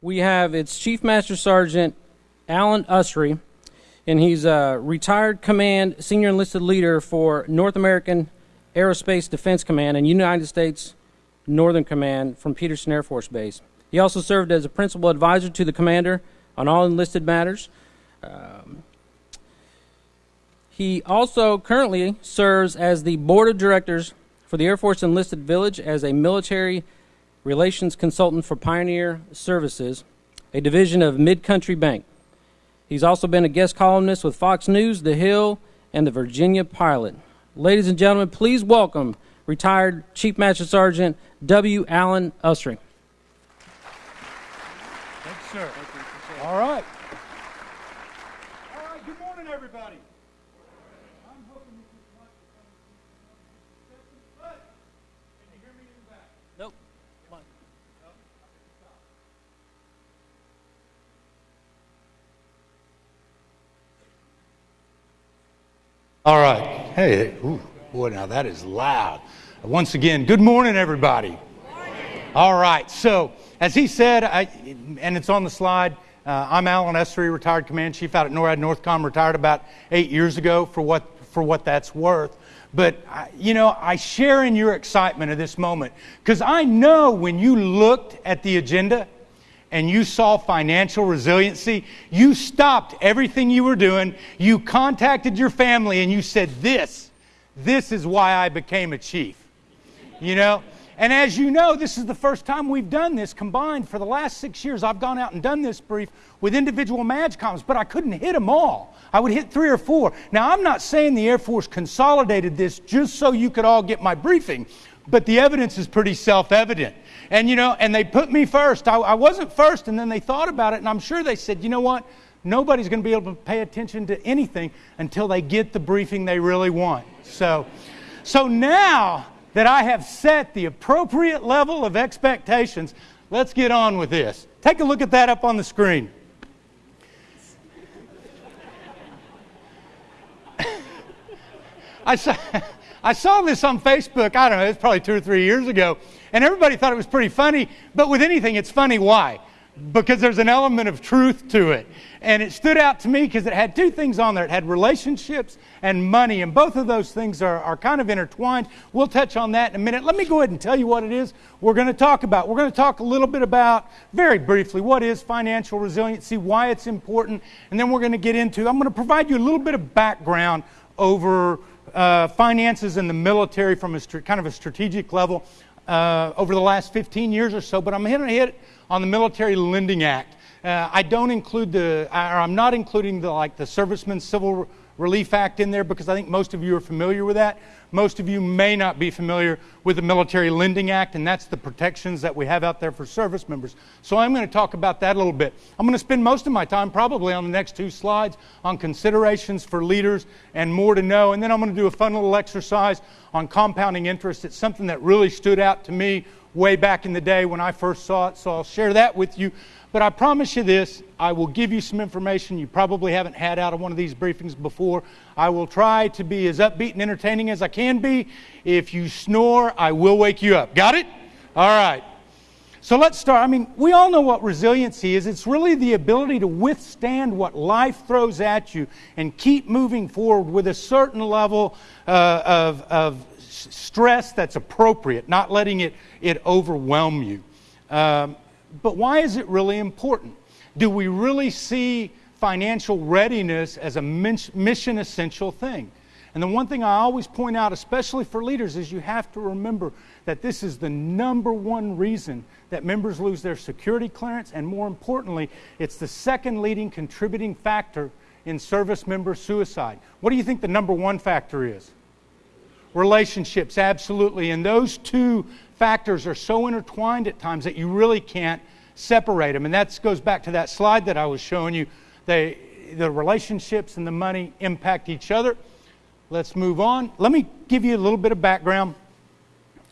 we have its Chief Master Sergeant Alan Usry, and he's a retired command senior enlisted leader for North American Aerospace Defense Command and United States Northern Command from Peterson Air Force Base. He also served as a principal advisor to the commander on all enlisted matters. Um, he also currently serves as the board of directors for the Air Force Enlisted Village as a military relations consultant for Pioneer Services, a division of Mid Country Bank. He's also been a guest columnist with Fox News, The Hill, and the Virginia Pilot. Ladies and gentlemen, please welcome retired Chief Master Sergeant W. Alan Usry. Thanks, sir. All right. All right, good morning, everybody. I'm hoping you can watch the but can you hear me in the back? Nope. All right. Hey, ooh, boy, now that is loud. Once again, good morning, everybody. All right. So, as he said, I, and it's on the slide, uh, I'm Alan Usry, retired command chief out at NORAD Northcom, retired about eight years ago for what, for what that's worth. But, I- you know, I share in your excitement of this moment because I know when you looked at the agenda and you saw financial resiliency, you stopped everything you were doing, you contacted your family, and you said, This, this is why I became a chief. You know? And as you know, this is the first time we've done this combined. For the last six years, I've gone out and done this brief with individual MAJCOMs, but I couldn't hit them all. I would hit three or four. Now, I'm not saying the Air Force consolidated this just so you could all get my briefing, but the evidence is pretty self evident. And, you know, and they put me first. I, I wasn't first, and then they thought about it, and I'm sure they said, you know what? Nobody's going to be able to pay attention to anything until they get the briefing they really want. So, so now that I have set the appropriate level of expectations, let's get on with this. Take a look at that up on the screen. I saw, I saw this on Facebook, I don't know, it's probably two or three years ago, and everybody thought it was pretty funny, but with anything, it's funny. Why? Because there's an element of truth to it. And it stood out to me because it had two things on there it had relationships and money, and both of those things are, are kind of intertwined. We'll touch on that in a minute. Let me go ahead and tell you what it is we're going to talk about. We're going to talk a little bit about, very briefly, what is financial resiliency, why it's important, and then we're going to get into, I'm going to provide you a little bit of background over uh, finances in the military from a kind of a strategic level uh, over the last 15 years or so, but I'm going to hit on the Military Lending Act. Uh, I don't include the, or I'm not including the like the Servicemen Civil Relief Act in there because I think most of you are familiar with that. Most of you may not be familiar with the Military Lending Act, and that's the protections that we have out there for service members. So I'm going to talk about that a little bit. I'm going to spend most of my time probably on the next two slides on considerations for leaders and more to know, and then I'm going to do a fun little exercise on compounding interest. It's something that really stood out to me way back in the day when I first saw it, so I'll share that with you. But I promise you this I will give you some information you probably haven't had out of one of these briefings before. I will try to be as upbeat and entertaining as I can be. If you snore, I will wake you up. Got it? All right. So let's start. I mean, we all know what resiliency is. It's really the ability to withstand what life throws at you and keep moving forward with a certain level uh, of, of stress that's appropriate, not letting it, it overwhelm you. Um, but why is it really important? Do we really see financial readiness as a mission essential thing? And the one thing I always point out, especially for leaders, is you have to remember that this is the number one reason that members lose their security clearance, and more importantly, it's the second leading contributing factor in service member suicide. What do you think the number one factor is? relationships, absolutely. And those two factors are so intertwined at times that you really can't separate them. And that goes back to that slide that I was showing you. They, the relationships and the money impact each other. Let's move on. Let me give you a little bit of background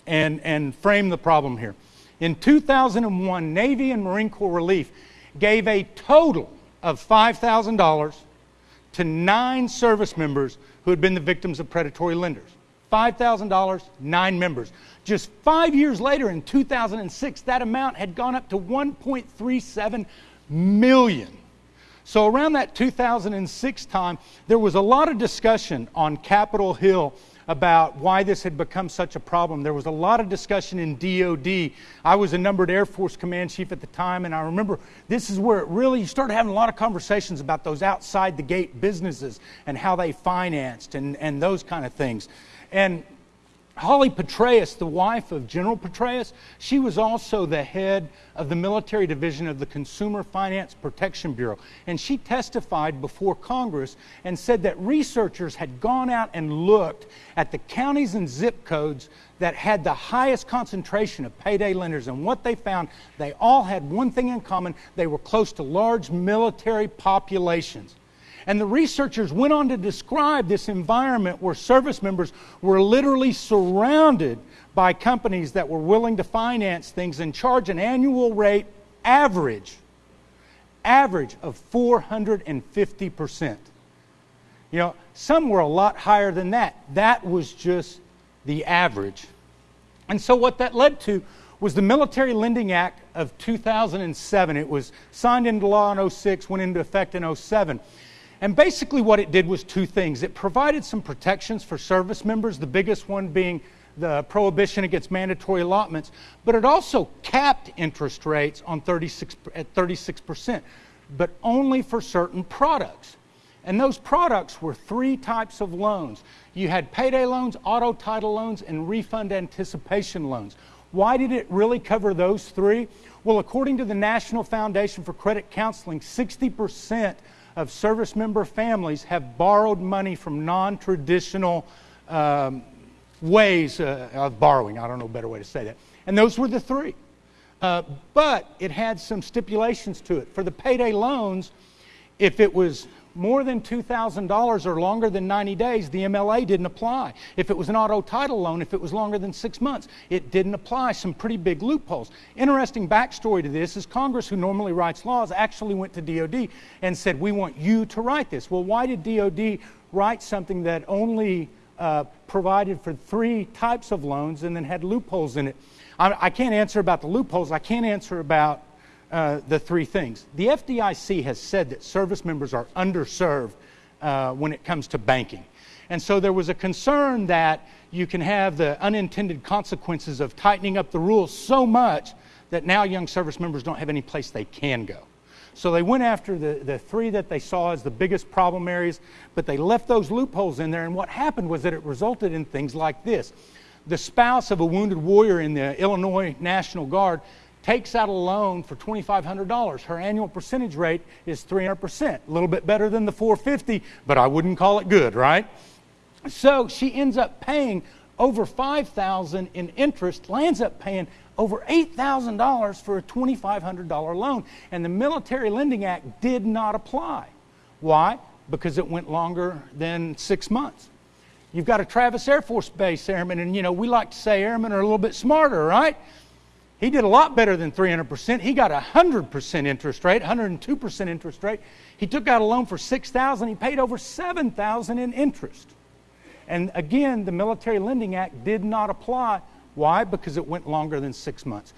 and, and frame the problem here. In 2001, Navy and Marine Corps Relief gave a total of $5,000 to nine service members who had been the victims of predatory lenders. $5,000, nine members. Just five years later, in 2006, that amount had gone up to 1.37 million. So, around that 2006 time, there was a lot of discussion on Capitol Hill about why this had become such a problem. There was a lot of discussion in DOD. I was a numbered Air Force command chief at the time, and I remember this is where it really you started having a lot of conversations about those outside the gate businesses and how they financed and, and those kind of things. And Holly Petraeus, the wife of General Petraeus, she was also the head of the military division of the Consumer Finance Protection Bureau. And she testified before Congress and said that researchers had gone out and looked at the counties and zip codes that had the highest concentration of payday lenders. And what they found, they all had one thing in common they were close to large military populations. And the researchers went on to describe this environment where service members were literally surrounded by companies that were willing to finance things and charge an annual rate average average of 450%. You know, some were a lot higher than that. That was just the average. And so what that led to was the Military Lending Act of 2007. It was signed into law in 06, went into effect in 07. And basically, what it did was two things. It provided some protections for service members, the biggest one being the prohibition against mandatory allotments, but it also capped interest rates on 36, at 36%, but only for certain products. And those products were three types of loans you had payday loans, auto title loans, and refund anticipation loans. Why did it really cover those three? Well, according to the National Foundation for Credit Counseling, 60% of service member families have borrowed money from non traditional um, ways uh, of borrowing. I don't know a better way to say that. And those were the three. Uh, but it had some stipulations to it. For the payday loans, if it was more than $2,000 or longer than 90 days, the MLA didn't apply. If it was an auto title loan, if it was longer than six months, it didn't apply. Some pretty big loopholes. Interesting backstory to this is Congress, who normally writes laws, actually went to DOD and said, We want you to write this. Well, why did DOD write something that only uh, provided for three types of loans and then had loopholes in it? I, I can't answer about the loopholes. I can't answer about uh, the three things. The FDIC has said that service members are underserved uh, when it comes to banking. And so there was a concern that you can have the unintended consequences of tightening up the rules so much that now young service members don't have any place they can go. So they went after the, the three that they saw as the biggest problem areas, but they left those loopholes in there. And what happened was that it resulted in things like this. The spouse of a wounded warrior in the Illinois National Guard takes out a loan for $2,500. Her annual percentage rate is 300%, a little bit better than the 450, but I wouldn't call it good, right? So she ends up paying over 5000 in interest, lands up paying over $8,000 for a $2,500 loan. And the Military Lending Act did not apply. Why? Because it went longer than six months. You've got a Travis Air Force Base airman, and you know, we like to say airmen are a little bit smarter, right? He did a lot better than 300%. He got a 100% interest rate, 102% interest rate. He took out a loan for 6000 He paid over 7000 in interest. And again, the Military Lending Act did not apply. Why? Because it went longer than six months.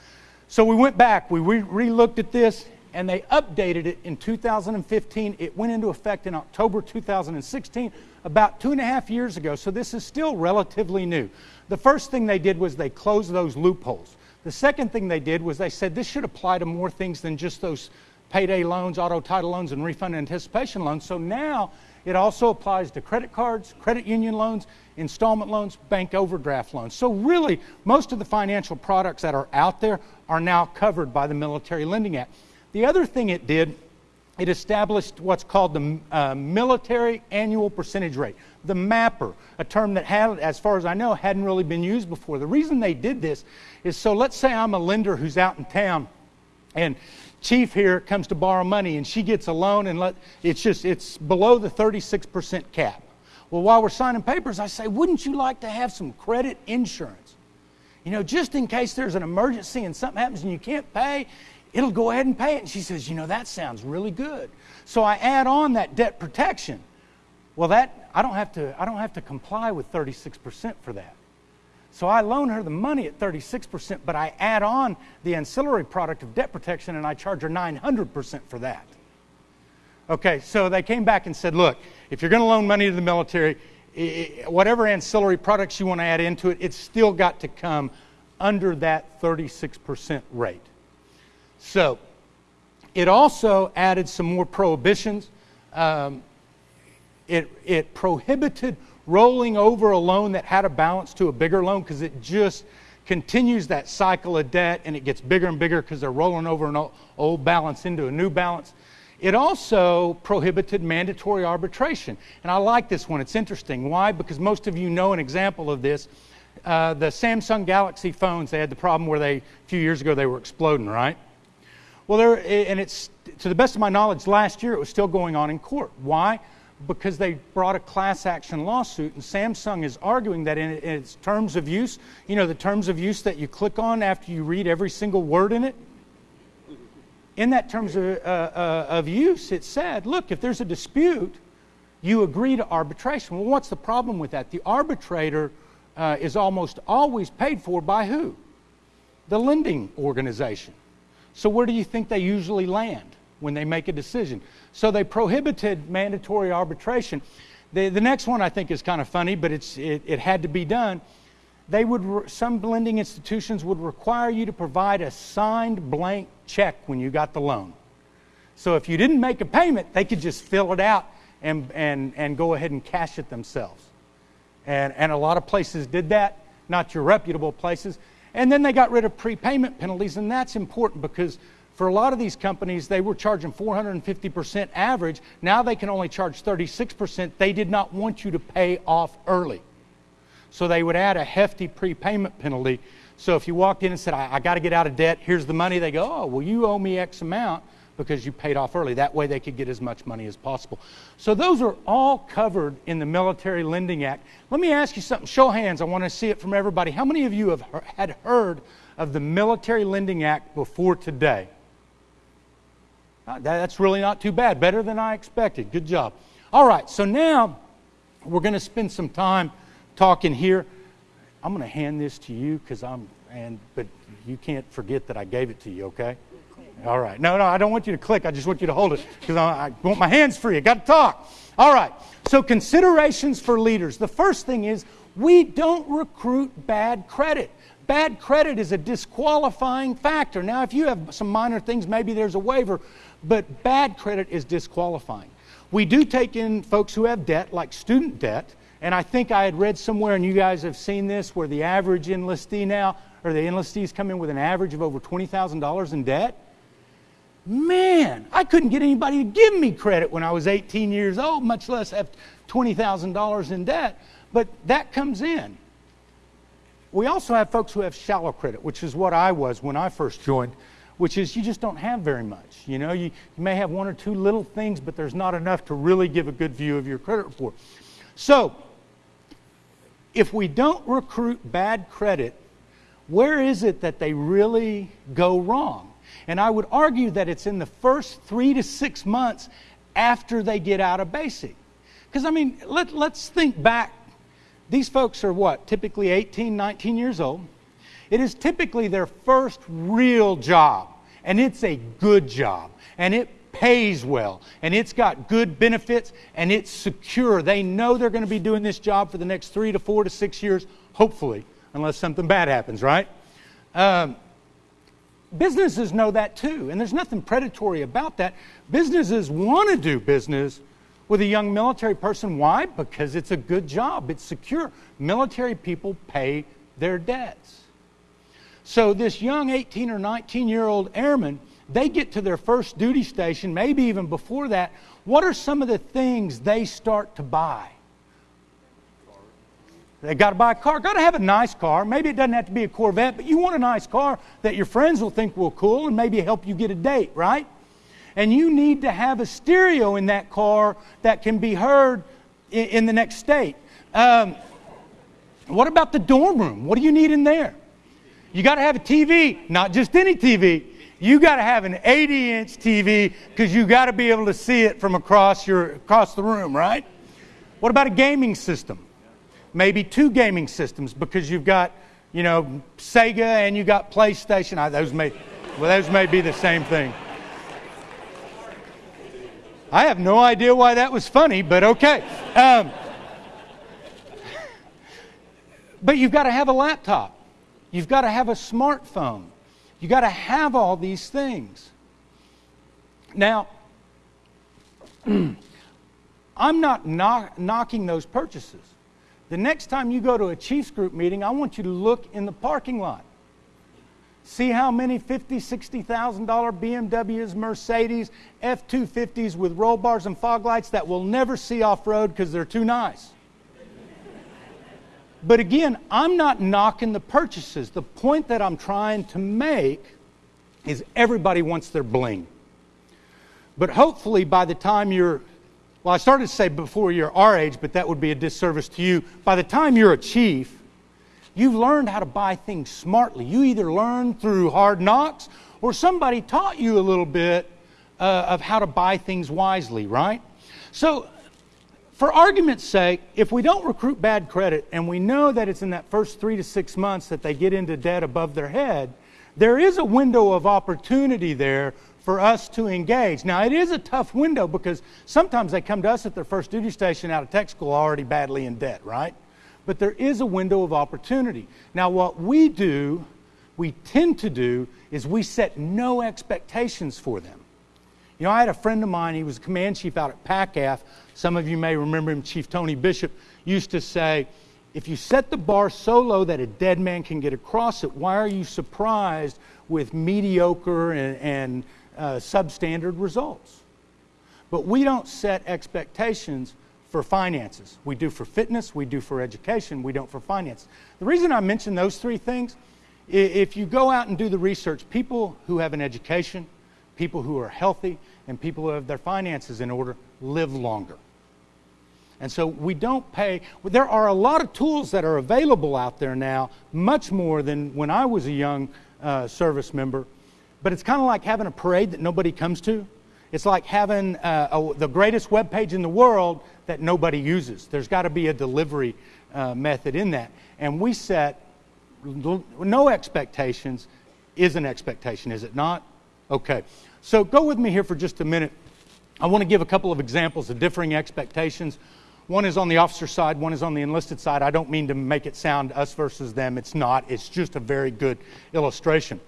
So we went back, we re looked at this, and they updated it in 2015. It went into effect in October 2016, about two and a half years ago. So this is still relatively new. The first thing they did was they closed those loopholes. The second thing they did was they said this should apply to more things than just those payday loans, auto title loans, and refund anticipation loans. So now it also applies to credit cards, credit union loans, installment loans, bank overdraft loans. So, really, most of the financial products that are out there are now covered by the Military Lending Act. The other thing it did, it established what's called the uh, Military Annual Percentage Rate the mapper, a term that had, as far as I know, hadn't really been used before. The reason they did this is so let's say I'm a lender who's out in town and chief here comes to borrow money and she gets a loan and let, it's just it's below the 36% cap. Well, while we're signing papers, I say, wouldn't you like to have some credit insurance? You know, just in case there's an emergency and something happens and you can't pay, it'll go ahead and pay it. And she says, you know, that sounds really good. So I add on that debt protection. Well, that I don't have to, I don't have to comply with 36% for that. So I loan her the money at 36%, but I add on the ancillary product of debt protection and I charge her 900% for that. Okay, so they came back and said, look, if you're going to loan money to the military, whatever ancillary products you want to add into it, it's still got to come under that 36% rate. So it also added some more prohibitions. Um, it, it prohibited rolling over a loan that had a balance to a bigger loan because it just continues that cycle of debt and it gets bigger and bigger because they're rolling over an old balance into a new balance. It also prohibited mandatory arbitration. And I like this one. It's interesting. Why? Because most of you know an example of this. Uh, the Samsung Galaxy phones, they had the problem where they, a few years ago, they were exploding, right? Well, there, and it's, to the best of my knowledge, last year it was still going on in court. Why? Because they brought a class action lawsuit, and Samsung is arguing that in its terms of use, you know, the terms of use that you click on after you read every single word in it, in that terms of, uh, uh, of use, it said, look, if there's a dispute, you agree to arbitration. Well, what's the problem with that? The arbitrator uh, is almost always paid for by who? The lending organization. So, where do you think they usually land when they make a decision? So, they prohibited mandatory arbitration. The, the next one I think is kind of funny, but it's, it, it had to be done. They would some lending institutions would require you to provide a signed blank check when you got the loan. So if you didn't make a payment they could just fill it out and, and, and go ahead and cash it themselves. And, and a lot of places did that. Not your reputable places and then they got rid of prepayment penalties and that's important because for a lot of these companies they were charging 450% average. Now they can only charge 36% they did not want you to pay off early. So they would add a hefty prepayment penalty. So if you walked in and said, I, I got to get out of debt, here's the money, they go, oh, well, you owe me X amount because you paid off early. That way they could get as much money as possible. So those are all covered in the Military Lending Act. Let me ask you something. Show hands. I want to see it from everybody. How many of you have had heard of the Military Lending Act before today? Uh, that's really not too bad. Better than I expected. Good job. All right, so now we're going to spend some time talking here. I'm going to hand this to you because I'm, and, but you can't forget that I gave it to you, okay? All right. No, no, I don't want you to click. I just want you to hold it because I, I want my hands free. I got to talk. All right. So, considerations for leaders. The first thing is we don't recruit bad credit. Bad credit is a disqualifying factor. Now, if you have some minor things, maybe there's a waiver, but bad credit is disqualifying. We do take in folks who have debt, like student debt, and I think I had read somewhere, and you guys have seen this, where the average enlistee now, or the enlistees come in with an average of over $20,000 in debt. Man, I couldn't get anybody to give me credit when I was 18 years old, much less have $20,000 in debt. But that comes in. We also have folks who have shallow credit, which is what I was when I first joined, which is you just don't have very much. You know, you, you may have one or two little things, but there's not enough to really give a good view of your credit report. So, if we don't recruit bad credit, where is it that they really go wrong? And I would argue that it's in the first three to six months after they get out of basic. Because, I mean, let, let's think back. These folks are what? Typically 18, 19 years old. It is typically their first real job, and it's a good job, and it pays well and it's got good benefits and it's secure. They know they're going to be doing this job for the next three to four to six years, hopefully, unless something bad happens, right? Um, businesses know that too, and there's nothing predatory about that. Businesses want to do business with a young military person. Why? Because it's a good job, it's secure. Military people pay their debts. So, this young 18 or 19 year old airman they get to their first duty station, maybe even before that, what are some of the things they start to buy? They got to buy a car. Got to have a nice car. Maybe it doesn't have to be a Corvette, but you want a nice car that your friends will think will cool and maybe help you get a date, right? And you need to have a stereo in that car that can be heard in, in the next state. Um, what about the dorm room? What do you need in there? You got to have a TV, not just any TV you got to have an 80 inch TV because you got to be able to see it from across your across the room, right? What about a gaming system? Maybe two gaming systems because you've got, you know, Sega and you got PlayStation. I, those may, well, those may be the same thing. I have no idea why that was funny, but okay. Um, but you've got to have a laptop. You've got to have a smartphone. You've got to have all these things. Now, I'm not knock, knocking those purchases. The next time you go to a Chiefs group meeting, I want you to look in the parking lot. See how many $50,000, $60,000 BMWs, Mercedes, F 250s with roll bars and fog lights that we'll never see off road because they're too nice. But again, I'm not knocking the purchases. The point that I'm trying to make is everybody wants their bling. But hopefully, by the time you're, well, I started to say before you're our age, but that would be a disservice to you. By the time you're a chief, you've learned how to buy things smartly. You either learn through hard knocks or somebody taught you a little bit uh, of how to buy things wisely, right? So, for argument's sake, if we don't recruit bad credit and we know that it's in that first three to six months that they get into debt above their head, there is a window of opportunity there for us to engage. Now, it is a tough window because sometimes they come to us at their first duty station out of tech school already badly in debt, right? But there is a window of opportunity. Now, what we do, we tend to do, is we set no expectations for them. You know, I had a friend of mine, he was a command chief out at PACAF. Some of you may remember him, Chief Tony Bishop, used to say, if you set the bar so low that a dead man can get across it, why are you surprised with mediocre and, and uh, substandard results? But we don't set expectations for finances. We do for fitness, we do for education, we don't for finance. The reason I mention those three things, if you go out and do the research, people who have an education, people who are healthy, and people who have their finances in order live longer. And so we don't pay. There are a lot of tools that are available out there now, much more than when I was a young uh, service member. But it's kind of like having a parade that nobody comes to. It's like having uh, a, the greatest web page in the world that nobody uses. There's got to be a delivery uh, method in that. And we set no expectations is an expectation, is it not? Okay. So go with me here for just a minute. I want to give a couple of examples of differing expectations. One is on the officer side, one is on the enlisted side. I don't mean to make it sound us versus them. It's not. It's just a very good illustration.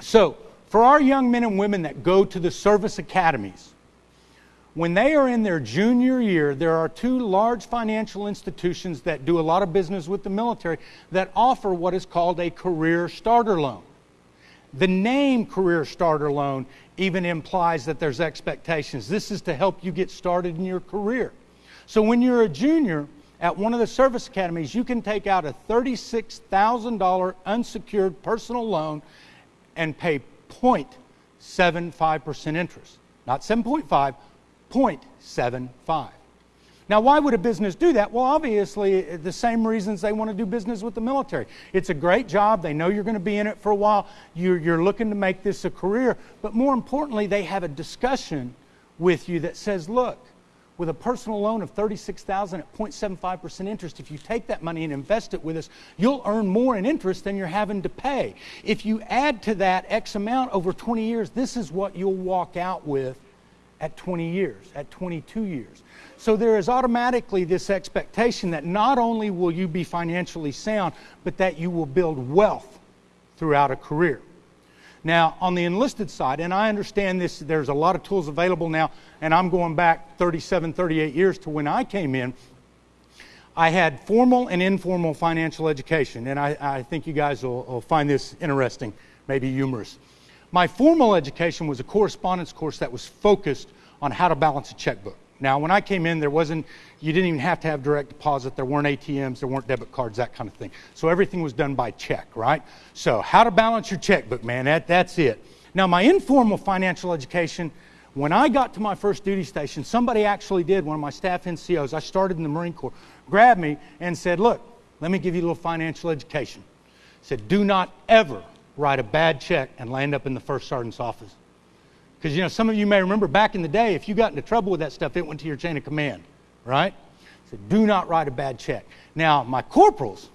So, for our young men and women that go to the service academies, when they are in their junior year, there are two large financial institutions that do a lot of business with the military that offer what is called a career starter loan. The name Career Starter Loan even implies that there's expectations. This is to help you get started in your career. So when you're a junior at one of the service academies, you can take out a $36,000 unsecured personal loan and pay 0.75% interest. Not 7.5, 0.75. Now, why would a business do that? Well, obviously, the same reasons they want to do business with the military. It's a great job. They know you're going to be in it for a while. You're, you're looking to make this a career. But more importantly, they have a discussion with you that says, look, with a personal loan of 36000 at 0.75% interest, if you take that money and invest it with us, you'll earn more in interest than you're having to pay. If you add to that X amount over 20 years, this is what you'll walk out with at 20 years, at 22 years. So there is automatically this expectation that not only will you be financially sound, but that you will build wealth throughout a career. Now, on the enlisted side, and I understand this, there's a lot of tools available now, and I'm going back 37, 38 years to when I came in. I had formal and informal financial education, and I, I think you guys will, will find this interesting, maybe humorous. My formal education was a correspondence course that was focused on how to balance a checkbook. Now, when I came in, there wasn't, you didn't even have to have direct deposit. There weren't ATMs, there weren't debit cards, that kind of thing. So everything was done by check, right? So, how to balance your checkbook, man, that, that's it. Now, my informal financial education, when I got to my first duty station, somebody actually did, one of my staff NCOs, I started in the Marine Corps, grabbed me and said, Look, let me give you a little financial education. Said, Do not ever write a bad check and land up in the first sergeant's office. Because, you know, some of you may remember back in the day, if you got into trouble with that stuff, it went to your chain of command, right? So do not write a bad check. Now, my corporals,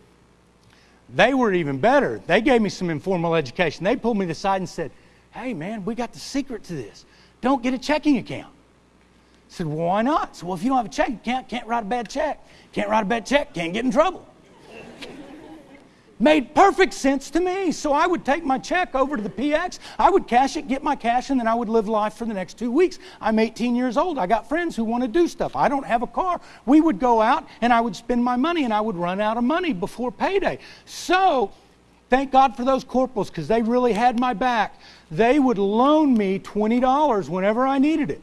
they were even better. They gave me some informal education. They pulled me to the side and said, hey, man, we got the secret to this. Don't get a checking account. I said, well, why not? So, well, if you don't have a checking can't, can't write a bad check. Can't write a bad check, can't get in trouble made perfect sense to me. So I would take my check over to the PX, I would cash it, get my cash, and then I would live life for the next two weeks. I'm 18 years old. I got friends who want to do stuff. I don't have a car. We would go out and I would spend my money and I would run out of money before payday. So thank God for those corporals because they really had my back. They would loan me $20 whenever I needed it.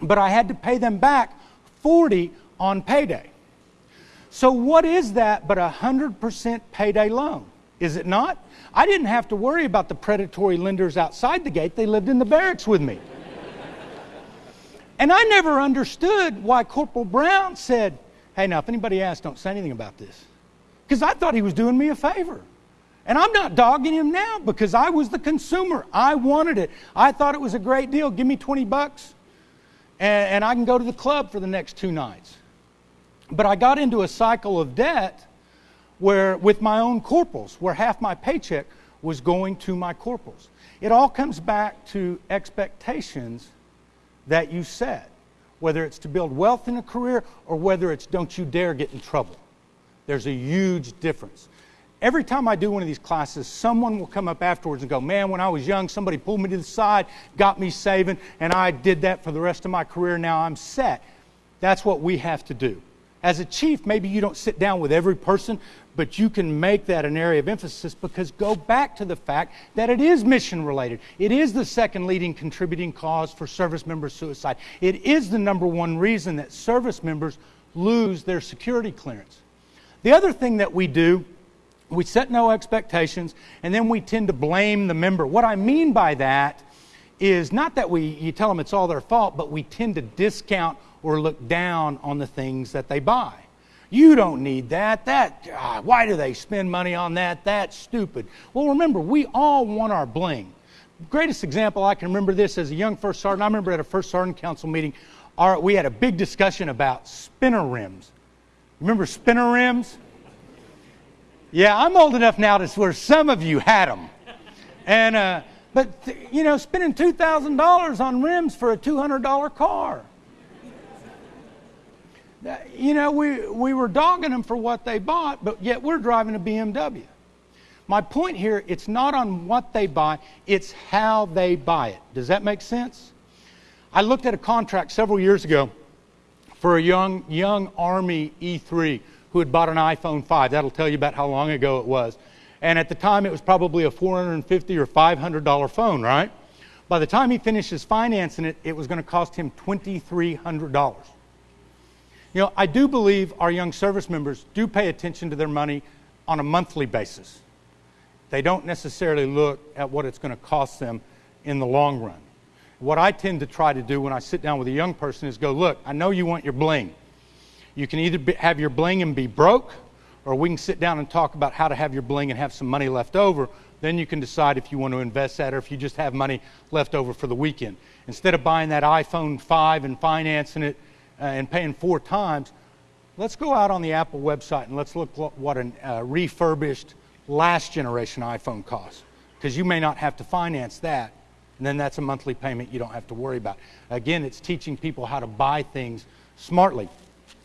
But I had to pay them back 40 on payday. So, what is that but a 100% payday loan? Is it not? I didn't have to worry about the predatory lenders outside the gate, they lived in the barracks with me. and I never understood why Corporal Brown said, Hey, now, if anybody asks, don't say anything about this. Because I thought he was doing me a favor. And I'm not dogging him now because I was the consumer. I wanted it. I thought it was a great deal. Give me 20 bucks and, and I can go to the club for the next two nights. But I got into a cycle of debt where, with my own corporals, where half my paycheck was going to my corporals. It all comes back to expectations that you set, whether it's to build wealth in a career or whether it's don't you dare get in trouble. There's a huge difference. Every time I do one of these classes, someone will come up afterwards and go, Man, when I was young, somebody pulled me to the side, got me saving, and I did that for the rest of my career. Now I'm set. That's what we have to do. As a chief, maybe you don't sit down with every person, but you can make that an area of emphasis because go back to the fact that it is mission related. It is the second leading contributing cause for service member suicide. It is the number one reason that service members lose their security clearance. The other thing that we do, we set no expectations and then we tend to blame the member. What I mean by that is not that we you tell them it's all their fault, but we tend to discount or look down on the things that they buy. You don't need that. That God, why do they spend money on that? That's stupid. Well, remember, we all want our bling. Greatest example I can remember this as a young first sergeant. I remember at a first sergeant council meeting, our, we had a big discussion about spinner rims. Remember spinner rims? Yeah, I'm old enough now to where some of you had them. And, uh, but, you know, spending $2,000 on rims for a $200 car you know, we, we were dogging them for what they bought, but yet we're driving a BMW. My point here, it's not on what they buy, it's how they buy it. Does that make sense? I looked at a contract several years ago for a young, young Army E3 who had bought an iPhone 5. That'll tell you about how long ago it was. And at the time, it was probably a 450 or $500 phone, right? By the time he finishes financing it, it was going to cost him $2,300. You know, I do believe our young service members do pay attention to their money on a monthly basis. They don't necessarily look at what it's going to cost them in the long run. What I tend to try to do when I sit down with a young person is go, look, I know you want your bling. You can either be, have your bling and be broke, or we can sit down and talk about how to have your bling and have some money left over. Then you can decide if you want to invest that or if you just have money left over for the weekend. Instead of buying that iPhone 5 and financing it and paying four times, let's go out on the Apple website and let's look what a uh, refurbished last generation iPhone costs. Because you may not have to finance that, and then that's a monthly payment you don't have to worry about. Again, it's teaching people how to buy things smartly.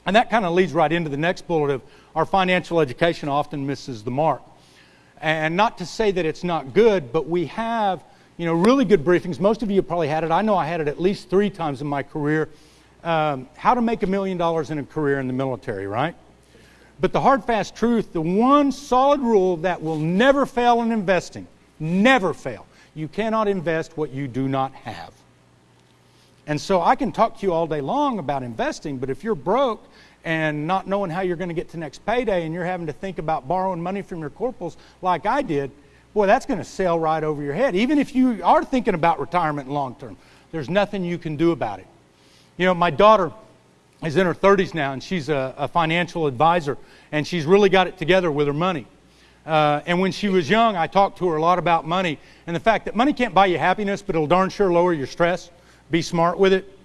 And that kind of leads right into the next bullet of our financial education often misses the mark. And not to say that it's not good, but we have, you know, really good briefings. Most of you probably had it. I know I had it at least three times in my career um, how to make a million dollars in a career in the military, right? But the hard, fast truth, the one solid rule that will never fail in investing, never fail, you cannot invest what you do not have. And so I can talk to you all day long about investing, but if you're broke and not knowing how you're going to get to next payday and you're having to think about borrowing money from your corporals like I did, boy, that's going to sail right over your head. Even if you are thinking about retirement long term, there's nothing you can do about it. You know, my daughter is in her 30s now, and she's a, a financial advisor, and she's really got it together with her money. Uh, and when she was young, I talked to her a lot about money and the fact that money can't buy you happiness, but it'll darn sure lower your stress. Be smart with it.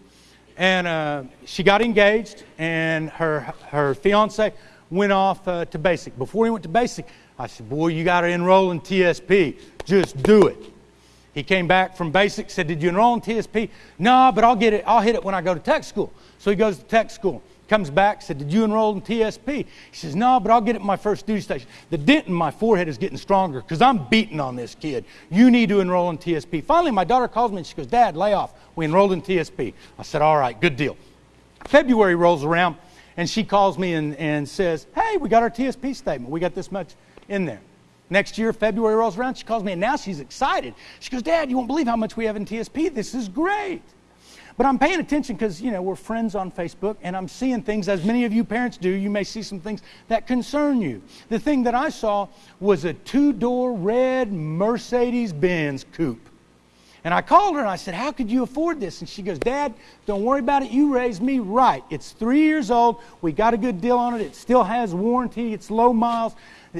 And uh, she got engaged, and her, her fiance went off uh, to basic. Before he went to basic, I said, Boy, you got to enroll in TSP. Just do it. He came back from basic, said, Did you enroll in TSP? No, but I'll get it. I'll hit it when I go to tech school. So he goes to tech school. Comes back, said, Did you enroll in TSP? He says, No, but I'll get it in my first duty station. The dent in my forehead is getting stronger because I'm beating on this kid. You need to enroll in TSP. Finally, my daughter calls me and she goes, Dad, lay off. We enrolled in TSP. I said, All right, good deal. February rolls around and she calls me and, and says, Hey, we got our TSP statement. We got this much in there. Next year, February rolls around, she calls me, and now she's excited. She goes, Dad, you won't believe how much we have in TSP. This is great. But I'm paying attention because, you know, we're friends on Facebook, and I'm seeing things, as many of you parents do. You may see some things that concern you. The thing that I saw was a two door red Mercedes Benz coupe. And I called her and I said, How could you afford this? And she goes, Dad, don't worry about it. You raised me right. It's three years old. We got a good deal on it. It still has warranty. It's low miles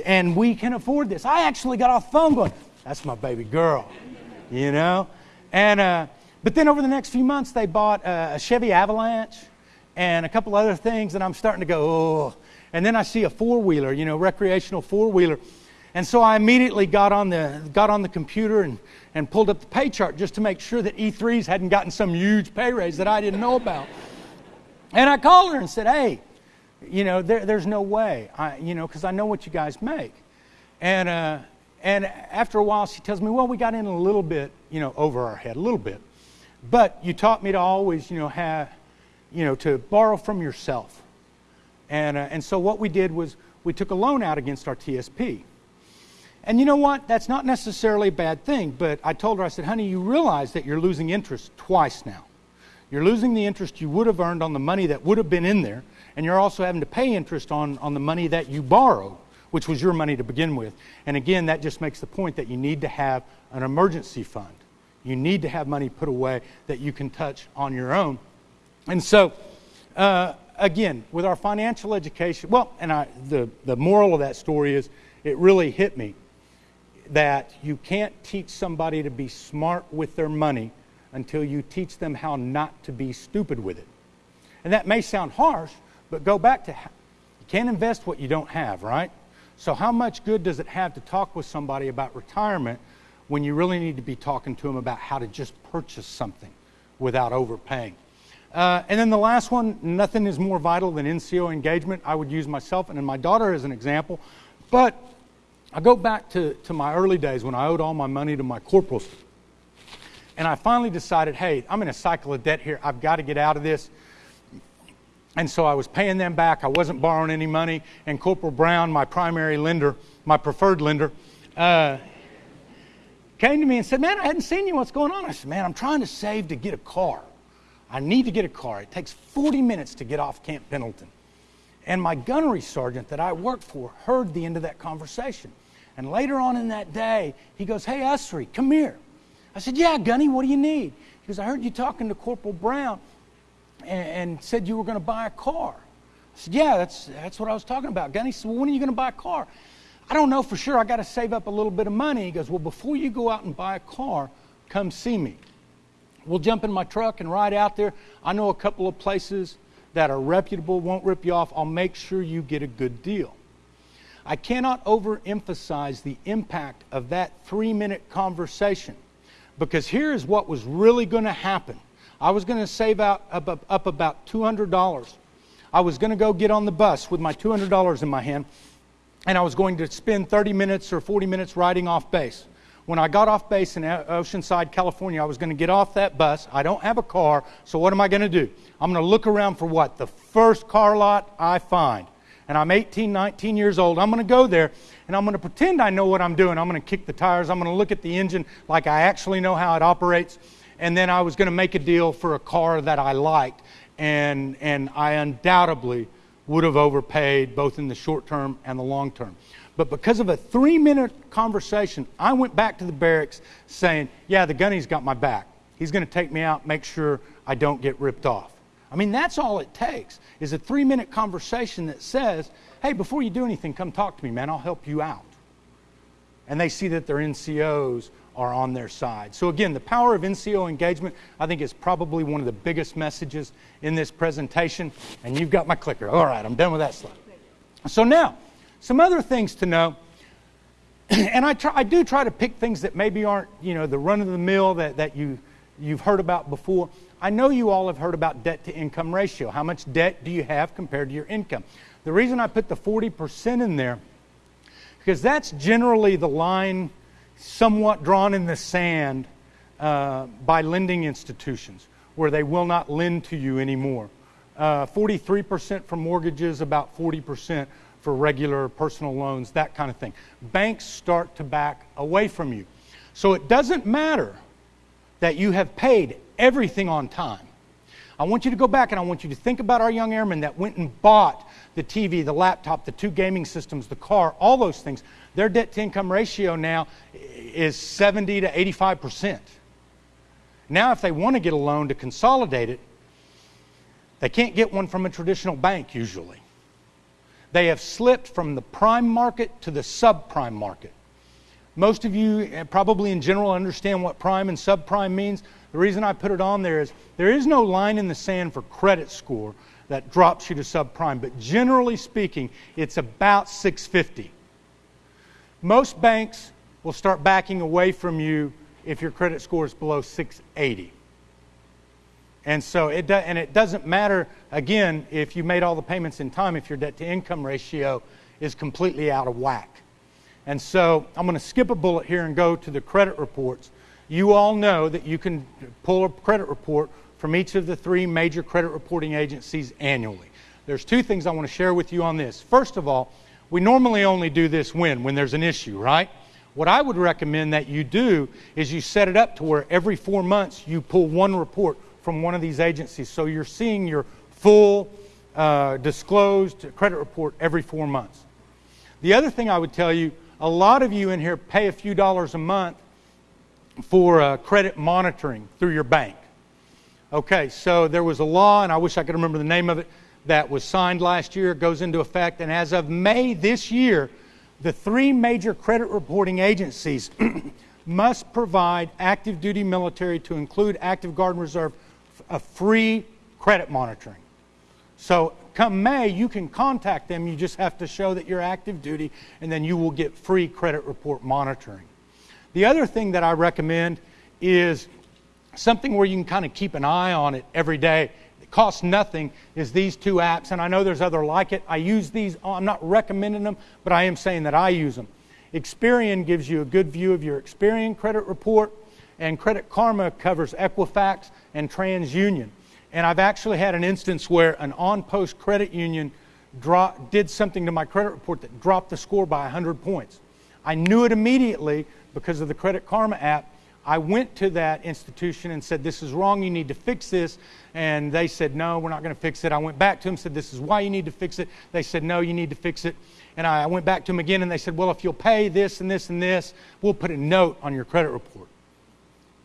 and we can afford this. I actually got off the phone going, that's my baby girl, you know? And, uh, but then over the next few months, they bought uh, a Chevy Avalanche and a couple other things, and I'm starting to go, oh. And then I see a four wheeler, you know, recreational four wheeler. And so I immediately got on the, got on the computer and, and pulled up the pay chart just to make sure that E3s hadn't gotten some huge pay raise that I didn't know about. And I called her and said, hey, you know, there, there's no way, I, you know, because I know what you guys make. And, uh, and after a while, she tells me, well, we got in a little bit, you know, over our head, a little bit. But you taught me to always, you know, have, you know, to borrow from yourself. And, uh, and so what we did was we took a loan out against our TSP. And you know what? That's not necessarily a bad thing, but I told her, I said, honey, you realize that you're losing interest twice now. You're losing the interest you would have earned on the money that would have been in there, and you're also having to pay interest on, on the money that you borrowed, which was your money to begin with. And again, that just makes the point that you need to have an emergency fund. You need to have money put away that you can touch on your own. And so, uh, again, with our financial education, well, and I, the, the moral of that story is it really hit me that you can't teach somebody to be smart with their money until you teach them how not to be stupid with it. And that may sound harsh, but go back to you can't invest what you don't have, right? So, how much good does it have to talk with somebody about retirement when you really need to be talking to them about how to just purchase something without overpaying? Uh, and then the last one nothing is more vital than NCO engagement. I would use myself and my daughter as an example. But I go back to, to my early days when I owed all my money to my corporals. And I finally decided, hey, I'm in a cycle of debt here. I've got to get out of this. And so I was paying them back. I wasn't borrowing any money. And Corporal Brown, my primary lender, my preferred lender, uh, came to me and said, Man, I hadn't seen you. What's going on? I said, Man, I'm trying to save to get a car. I need to get a car. It takes 40 minutes to get off Camp Pendleton. And my gunnery sergeant that I worked for heard the end of that conversation. And later on in that day, he goes, Hey, Usry, come here. I said, Yeah, Gunny, what do you need? He goes, I heard you talking to Corporal Brown and, and said you were going to buy a car. I said, Yeah, that's, that's what I was talking about. Gunny said, Well, when are you going to buy a car? I don't know for sure. I got to save up a little bit of money. He goes, Well, before you go out and buy a car, come see me. We'll jump in my truck and ride out there. I know a couple of places that are reputable, won't rip you off. I'll make sure you get a good deal. I cannot overemphasize the impact of that three minute conversation because here is what was really going to happen. I was going to save out up, up, up about $200. I was going to go get on the bus with my $200 in my hand, and I was going to spend 30 minutes or 40 minutes riding off base. When I got off base in uh, Oceanside, California, I was going to get off that bus. I don't have a car, so what am I going to do? I'm going to look around for what? The first car lot I find. And I'm 18, 19 years old. I'm going to go there and I'm going to pretend I know what I'm doing. I'm going to kick the tires. I'm going to look at the engine like I actually know how it operates and then I was going to make a deal for a car that I liked, and, and I undoubtedly would have overpaid both in the short term and the long term. But because of a three minute conversation, I went back to the barracks saying, Yeah, the gunny's got my back. He's going to take me out, make sure I don't get ripped off. I mean, that's all it takes is a three minute conversation that says, Hey, before you do anything, come talk to me, man. I'll help you out. And they see that their NCOs are on their side. So, again, the power of NCO engagement, I think, is probably one of the biggest messages in this presentation. And you've got my clicker. All right, I'm done with that slide. So, now, some other things to know. and I, try, I do try to pick things that maybe aren't, you know, the run of the mill that, that you, you've heard about before. I know you all have heard about debt to income ratio. How much debt do you have compared to your income? The reason I put the 40% in there, because that's generally the line somewhat drawn in the sand uh, by lending institutions where they will not lend to you anymore. Uh, 43% for mortgages, about 40% for regular personal loans, that kind of thing. Banks start to back away from you. So it doesn't matter that you have paid everything on time. I want you to go back and I want you to think about our young airmen that went and bought the TV, the laptop, the two gaming systems, the car, all those things. Their debt to income ratio now is 70 to 85%. Now, if they want to get a loan to consolidate it, they can't get one from a traditional bank usually. They have slipped from the prime market to the subprime market. Most of you eh, probably in general understand what prime and subprime means. The reason I put it on there is there is no line in the sand for credit score that drops you to subprime, but generally speaking, it's about 650. Most banks will start backing away from you if your credit score is below 680. And so it do, and it doesn't matter again if you made all the payments in time if your debt to income ratio is completely out of whack. And so I'm going to skip a bullet here and go to the credit reports. You all know that you can pull a credit report from each of the three major credit reporting agencies annually. There's two things I want to share with you on this. First of all, we normally only do this when when there's an issue, right? What I would recommend that you do is you set it up to where every 4 months you pull one report from one of these agencies so you're seeing your full uh, disclosed credit report every 4 months. The other thing I would tell you, a lot of you in here pay a few dollars a month for uh, credit monitoring through your bank. Okay, so there was a law, and I wish I could remember the name of it, that was signed last year, goes into effect, and as of May this year, the three major credit reporting agencies must provide active duty military to include active guard and reserve a free credit monitoring. So come May, you can contact them. You just have to show that you're active duty, and then you will get free credit report monitoring. The other thing that I recommend is something where you can kind of keep an eye on it every day. It costs nothing, is these two apps, and I know there's other like it. I use these, oh, I'm not recommending them, but I am saying that I use them. Experian gives you a good view of your Experian credit report, and Credit Karma covers Equifax and TransUnion. And I've actually had an instance where an on post credit union did something to my credit report that dropped the score by 100 points. I knew it immediately because of the Credit Karma app. I went to that institution and said, This is wrong, you need to fix this. And they said, No, we're not going to fix it. I went back to them, said, This is why you need to fix it. They said, No, you need to fix it. And I went back to them again and they said, Well, if you'll pay this and this and this, we'll put a note on your credit report.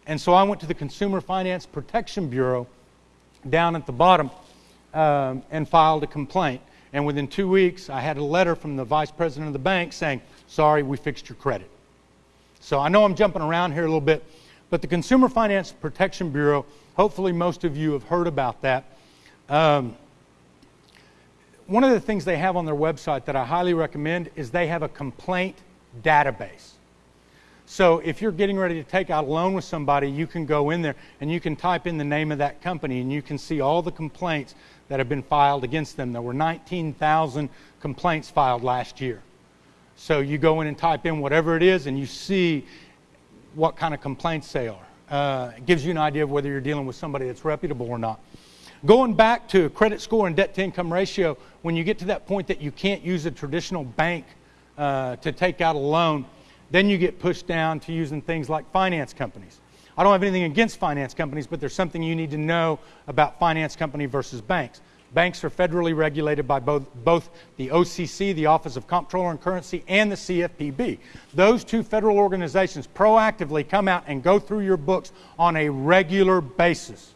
And so I went to the Consumer Finance Protection Bureau down at the bottom um, and filed a complaint. And within two weeks, I had a letter from the vice president of the bank saying, Sorry, we fixed your credit. So I know I'm jumping around here a little bit, but the Consumer Finance Protection Bureau, hopefully most of you have heard about that. Um, one of the things they have on their website that I highly recommend is they have a complaint database. So if you're getting ready to take out a loan with somebody, you can go in there and you can type in the name of that company and you can see all the complaints that have been filed against them. There were 19,000 complaints filed last year. So you go in and type in whatever it is and you see what kind of complaints they are. Uh, it gives you an idea of whether you're dealing with somebody that's reputable or not. Going back to credit score and debt to income ratio, when you get to that point that you can't use a traditional bank uh, to take out a loan, then you get pushed down to using things like finance companies. I don't have anything against finance companies, but there's something you need to know about finance company versus banks. Banks are federally regulated by both, both the OCC, the Office of Comptroller and Currency, and the CFPB. Those two federal organizations proactively come out and go through your books on a regular basis.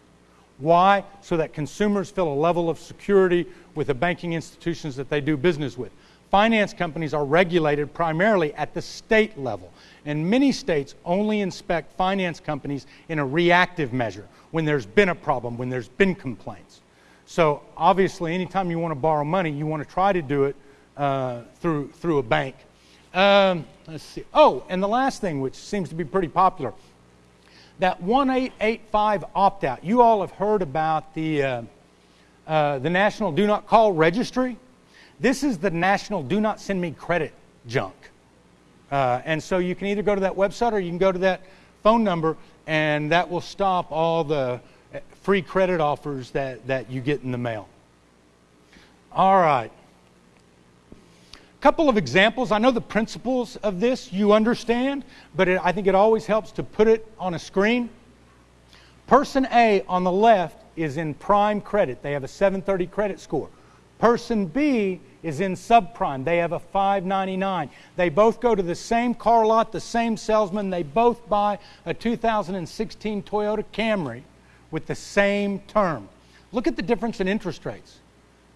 Why? So that consumers feel a level of security with the banking institutions that they do business with. finance companies are regulated primarily at the state level. And many states only inspect finance companies in a reactive measure when there's been a problem, when there's been complaints. So obviously, anytime you want to borrow money, you want to try to do it uh, through, through a bank. Um, let's see. Oh, and the last thing, which seems to be pretty popular, that 1885 opt out. You all have heard about the, uh, uh, the National Do Not Call Registry. This is the National Do Not Send Me Credit junk. Uh, and so you can either go to that website or you can go to that phone number, and that will stop all the free credit offers that, that you get in the mail. All right. A couple of examples. I know the principles of this you understand, but it, I think it always helps to put it on a screen. Person A on the left is in prime credit. They have a 730 credit score. Person B is in subprime. They have a 599. They both go to the same car lot, the same salesman. They both buy a 2016 Toyota Camry with the same term. Look at the difference in interest rates.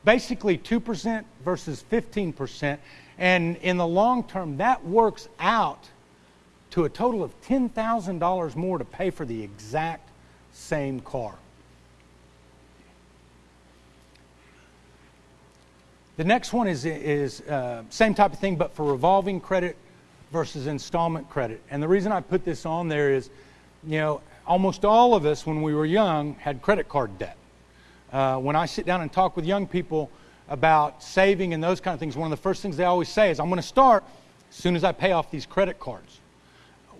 Basically 2% versus 15%. And in the long term, that works out to a total of $10,000 more to pay for the exact same car. The next one is, is uh, same type of thing, but for revolving credit versus installment credit. And the reason I put this on there is, you know, almost all of us when we were young had credit card debt. Uh, when I sit down and talk with young people about saving and those kind of things, one of the first things they always say is, I'm going to start as soon as I pay off these credit cards.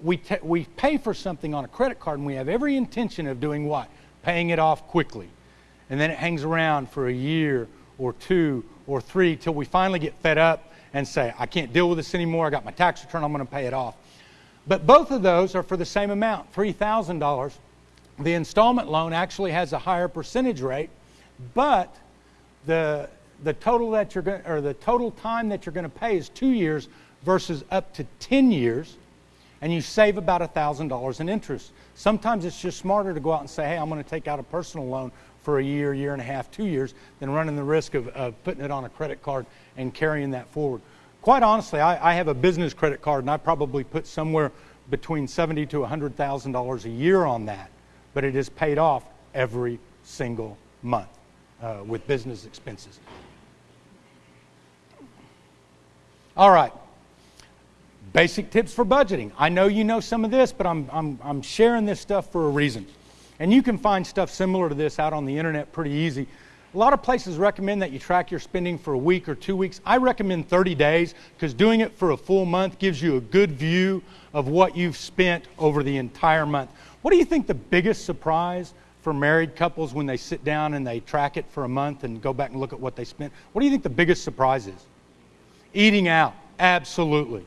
We, t- we pay for something on a credit card and we have every intention of doing what? Paying it off quickly. And then it hangs around for a year or two or three till we finally get fed up and say, I can't deal with this anymore. I got my tax return, I'm going to pay it off. But both of those are for the same amount, $3,000. The installment loan actually has a higher percentage rate, but the, the total that you're going or the total time that you're going to pay is 2 years versus up to 10 years and you save about $1,000 in interest. Sometimes it's just smarter to go out and say, hey, I'm going to take out a personal loan for a year, year and a half, two years, than running the risk of, of putting it on a credit card and carrying that forward. Quite honestly, I, I have a business credit card, and I probably put somewhere between seventy to hundred thousand dollars a year on that, but it is paid off every single month uh, with business expenses. All right. Basic tips for budgeting. I know you know some of this, but I'm, I'm, I'm sharing this stuff for a reason. And you can find stuff similar to this out on the internet pretty easy. A lot of places recommend that you track your spending for a week or two weeks. I recommend 30 days because doing it for a full month gives you a good view of what you've spent over the entire month. What do you think the biggest surprise for married couples when they sit down and they track it for a month and go back and look at what they spent? What do you think the biggest surprise is? Eating out, absolutely.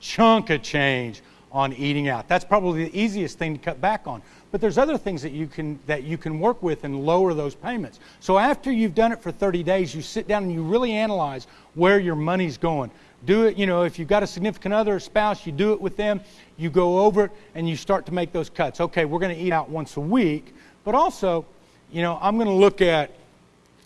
Chunk of change on eating out. That's probably the easiest thing to cut back on. But there's other things that you can that you can work with and lower those payments. So after you've done it for 30 days, you sit down and you really analyze where your money's going. Do it, you know, if you've got a significant other spouse, you do it with them. You go over it and you start to make those cuts. Okay, we're going to eat out once a week, but also, you know, I'm going to look at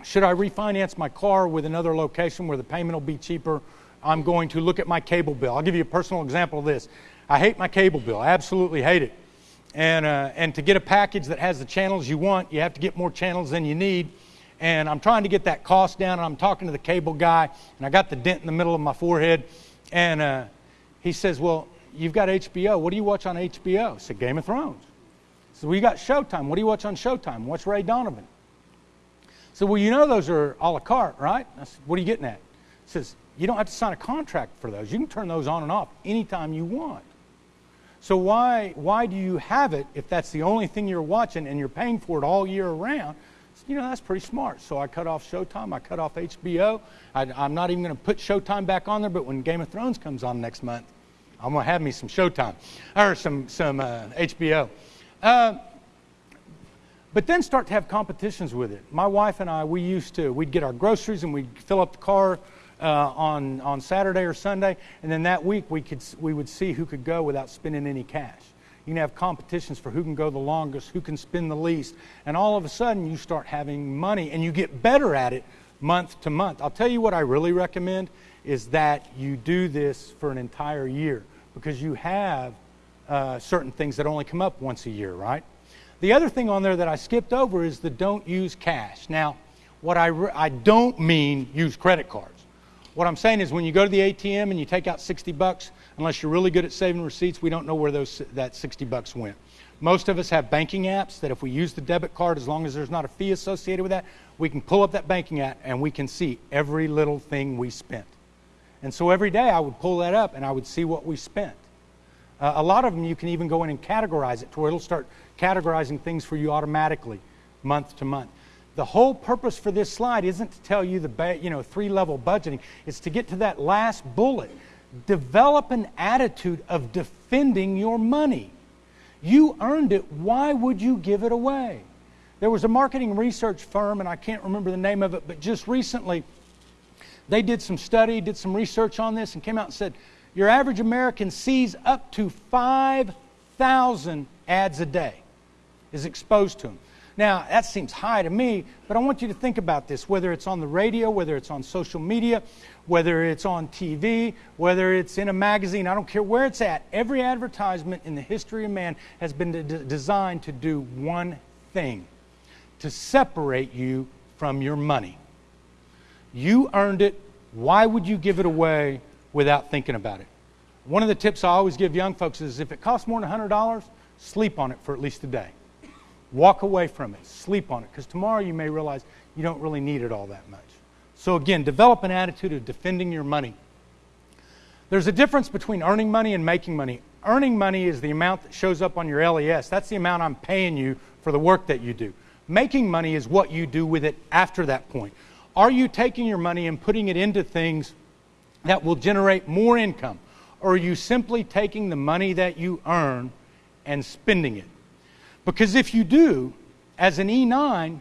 should I refinance my car with another location where the payment will be cheaper? I'm going to look at my cable bill. I'll give you a personal example of this. I hate my cable bill. I absolutely hate it. And, uh, and to get a package that has the channels you want, you have to get more channels than you need. And I'm trying to get that cost down. And I'm talking to the cable guy, and I got the dent in the middle of my forehead. And uh, he says, Well, you've got HBO. What do you watch on HBO? I said, Game of Thrones. So we got Showtime. What do you watch on Showtime? Watch Ray Donovan. So, well, you know those are a la carte, right? I said, what are you getting at? He says, you don't have to sign a contract for those. You can turn those on and off anytime you want. So why, why do you have it if that's the only thing you're watching and you're paying for it all year round? You know, that's pretty smart. So I cut off Showtime. I cut off HBO. I, am not even going to put Showtime back on there, but when Game of Thrones comes on next month, I'm going to have me some Showtime or some, some uh, HBO. Uh, but then start to have competitions with it. My wife and I, we used to, we'd get our groceries and we'd fill up the car uh, on, on Saturday or Sunday, and then that week we, could, we would see who could go without spending any cash. You can have competitions for who can go the longest, who can spend the least, and all of a sudden you start having money and you get better at it month to month. I'll tell you what I really recommend is that you do this for an entire year because you have uh, certain things that only come up once a year, right? The other thing on there that I skipped over is the don't use cash. Now, what I, re- I don't mean use credit cards. What I'm saying is when you go to the ATM and you take out 60 bucks, unless you're really good at saving receipts, we don't know where those, that 60 bucks went. Most of us have banking apps that if we use the debit card, as long as there's not a fee associated with that, we can pull up that banking app and we can see every little thing we spent. And so every day I would pull that up and I would see what we spent. Uh, a lot of them you can even go in and categorize it to where it'll start categorizing things for you automatically month to month. The whole purpose for this slide isn't to tell you the you know three level budgeting. It's to get to that last bullet. Develop an attitude of defending your money. You earned it. Why would you give it away? There was a marketing research firm, and I can't remember the name of it, but just recently they did some study, did some research on this, and came out and said your average American sees up to 5,000 ads a day, is exposed to them. Now, that seems high to me, but I want you to think about this whether it's on the radio, whether it's on social media, whether it's on TV, whether it's in a magazine, I don't care where it's at. Every advertisement in the history of man has been de- designed to do one thing to separate you from your money. You earned it. Why would you give it away without thinking about it? One of the tips I always give young folks is if it costs more than $100, sleep on it for at least a day. Walk away from it. Sleep on it. Because tomorrow you may realize you don't really need it all that much. So, again, develop an attitude of defending your money. There's a difference between earning money and making money. Earning money is the amount that shows up on your LES. That's the amount I'm paying you for the work that you do. Making money is what you do with it after that point. Are you taking your money and putting it into things that will generate more income? Or are you simply taking the money that you earn and spending it? Because if you do, as an E9,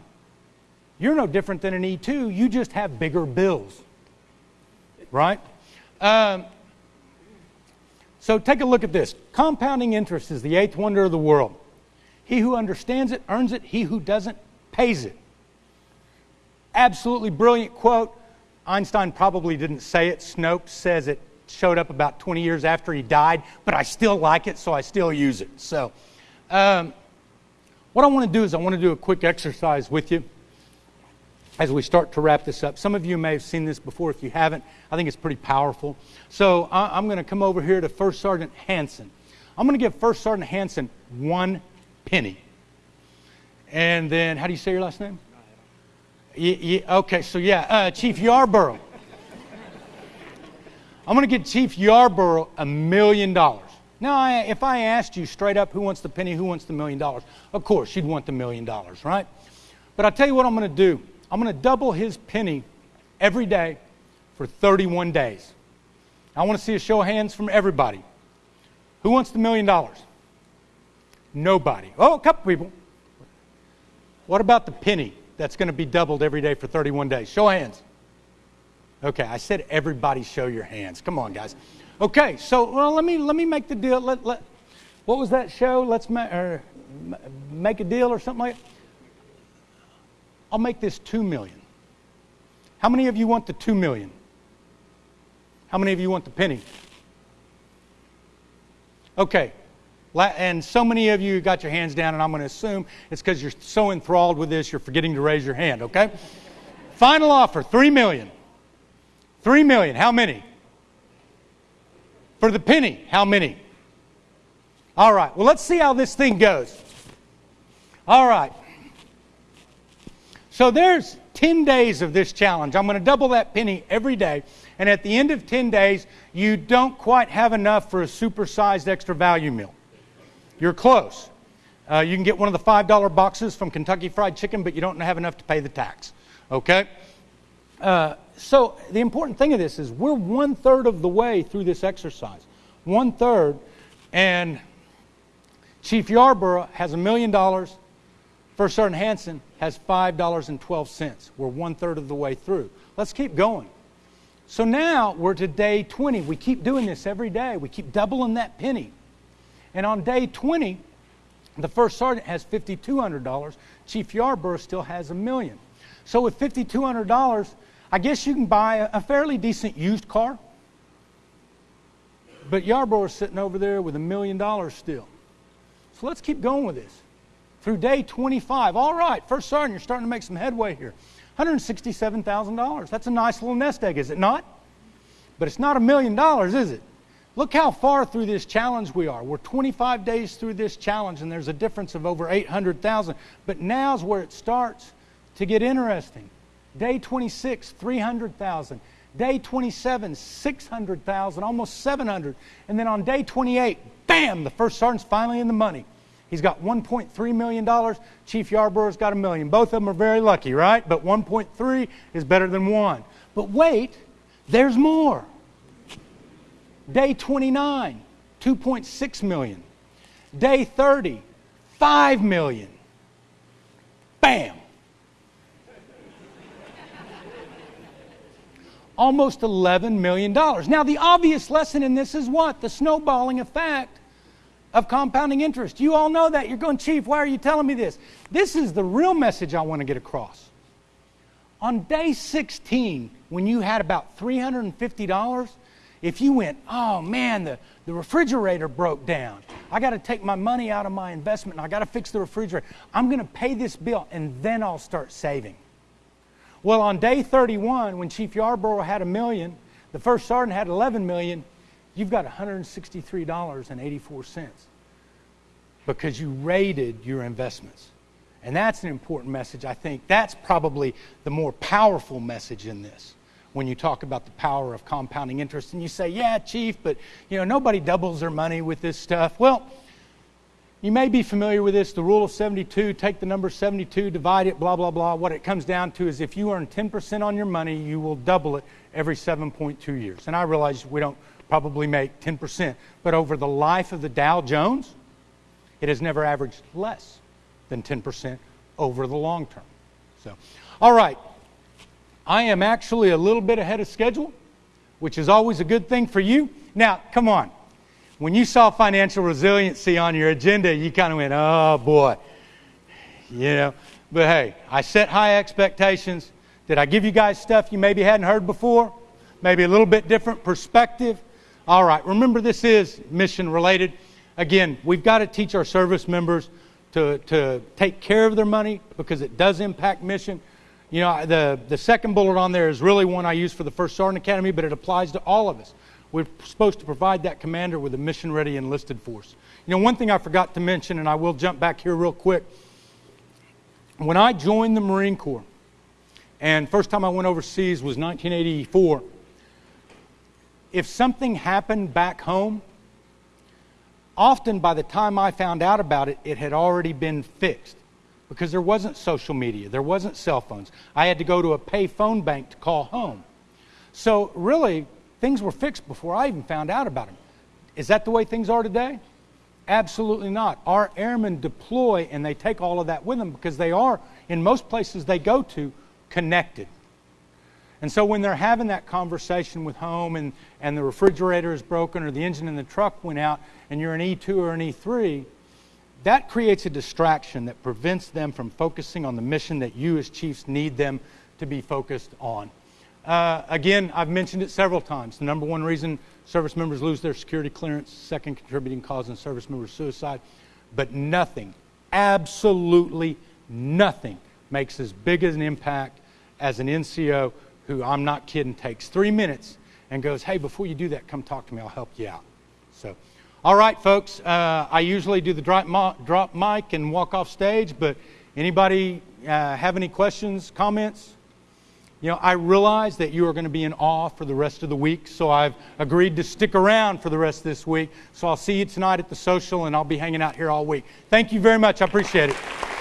you're no different than an E2. You just have bigger bills. Right? Um, so take a look at this. Compounding interest is the eighth wonder of the world. He who understands it earns it, he who doesn't pays it. Absolutely brilliant quote. Einstein probably didn't say it. Snopes says it showed up about 20 years after he died, but I still like it, so I still use it. So, um, what I want to do is I want to do a quick exercise with you as we start to wrap this up. Some of you may have seen this before. If you haven't, I think it's pretty powerful. So I'm going to come over here to First Sergeant Hanson. I'm going to give First Sergeant Hanson one penny. And then, how do you say your last name? okay, so yeah, uh, Chief Yarborough. I'm going to give Chief Yarborough a million dollars. Now, I, if I asked you straight up who wants the penny, who wants the million dollars, of course you'd want the million dollars, right? But I'll tell you what I'm going to do. I'm going to double his penny every day for 31 days. I want to see a show of hands from everybody. Who wants the million dollars? Nobody. Oh, a couple people. What about the penny that's going to be doubled every day for 31 days? Show of hands. Okay, I said everybody show your hands. Come on, guys. Okay, so well, let me let me make the deal. Let, let, what was that show? Let's ma- er, or, make a deal or something like. That. I'll make this two million. How many of you want the two million? How many of you want the penny? Okay, and so many of you got your hands down, and I'm going to assume it's because you're so enthralled with this, you're forgetting to raise your hand. Okay. Final offer: three million. Three million. How many? For the penny, how many? All right, well, let's see how this thing goes. All right. So there's 10 days of this challenge. I'm going to double that penny every day. And at the end of 10 days, you don't quite have enough for a supersized extra value meal. You're close. Uh, you can get one of the $5 boxes from Kentucky Fried Chicken, but you don't have enough to pay the tax. Okay? Uh, so the important thing of this is we're one third of the way through this exercise. One third, and Chief Yarborough has a million dollars. First Sergeant Hanson has five dollars and twelve cents. We're one third of the way through. Let's keep going. So now we're to day 20. We keep doing this every day. We keep doubling that penny. And on day 20, the first sergeant has $5,200. Chief Yarborough still has a million. So with $5,200, I guess you can buy a, fairly decent used car. But Yarbrough's sitting over there with a million dollars still. So let's keep going with this. Through day 25, all right, first sergeant, you're starting to make some headway here. $167,000. That's a nice little nest egg, is it not? But it's not a million dollars, is it? Look how far through this challenge we are. We're 25 days through this challenge, and there's a difference of over 800,000. But now's where it starts to get interesting. Day 26, 300,000. Day 27, 600,000, almost 700. And then on day 28, bam, the first sergeant's finally in the money. He's got $1.3 million. Chief Yarbrough's got a million. Both of them are very lucky, right? But 1.3 is better than one. But wait, there's more. Day 29, 2.6 million. Day 30, 5 million. Bam. Almost $11 million. Now, the obvious lesson in this is what? The snowballing effect of compounding interest. You all know that. You're going, Chief, why are you telling me this? This is the real message I want to get across. On day 16, when you had about $350, if you went, oh man, the, the refrigerator broke down. I got to take my money out of my investment and I got to fix the refrigerator. I'm going to pay this bill and then I'll start saving. Well, on day 31, when Chief Yarbrough had a million, the first sergeant had 11 million, you've got $163.84 because you rated your investments. And that's an important message, I think. That's probably the more powerful message in this when you talk about the power of compounding interest. And you say, yeah, Chief, but you know, nobody doubles their money with this stuff. Well, you may be familiar with this, the rule of 72, take the number 72, divide it, blah, blah, blah. What it comes down to is if you earn 10% on your money, you will double it every 7.2 years. And I realize we don't probably make 10%, but over the life of the Dow Jones, it has never averaged less than 10% over the long term. So, all right, I am actually a little bit ahead of schedule, which is always a good thing for you. Now, come on. When you saw financial resiliency on your agenda, you kind of went, oh boy. You know, but hey, I set high expectations. Did I give you guys stuff you maybe hadn't heard before? Maybe a little bit different perspective? All right, remember this is mission related. Again, we've got to teach our service members to, to take care of their money because it does impact mission. You know, the, the second bullet on there is really one I use for the First Sergeant Academy, but it applies to all of us. We're supposed to provide that commander with a mission ready enlisted force. You know, one thing I forgot to mention, and I will jump back here real quick. When I joined the Marine Corps, and first time I went overseas was 1984, if something happened back home, often by the time I found out about it, it had already been fixed because there wasn't social media, there wasn't cell phones. I had to go to a pay phone bank to call home. So, really, things were fixed before I even found out about them. Is that the way things are today? Absolutely not. Our airmen deploy and they take all of that with them because they are, in most places they go to, connected. And so when they're having that conversation with home and, and the refrigerator is broken or the engine in the truck went out and you're an E2 or an E3, that creates a distraction that prevents them from focusing on the mission that you as chiefs need them to be focused on. Uh, again, I've mentioned it several times. The number one reason service members lose their security clearance, second contributing cause in service member suicide. But nothing, absolutely nothing, makes as big an impact as an NCO who, I'm not kidding, takes three minutes and goes, Hey, before you do that, come talk to me. I'll help you out. So, all right, folks, uh, I usually do the drop, drop mic and walk off stage, but anybody uh, have any questions, comments? You know, I realize that you are going to be in awe for the rest of the week, so I've agreed to stick around for the rest of this week. So I'll see you tonight at the social, and I'll be hanging out here all week. Thank you very much. I appreciate it.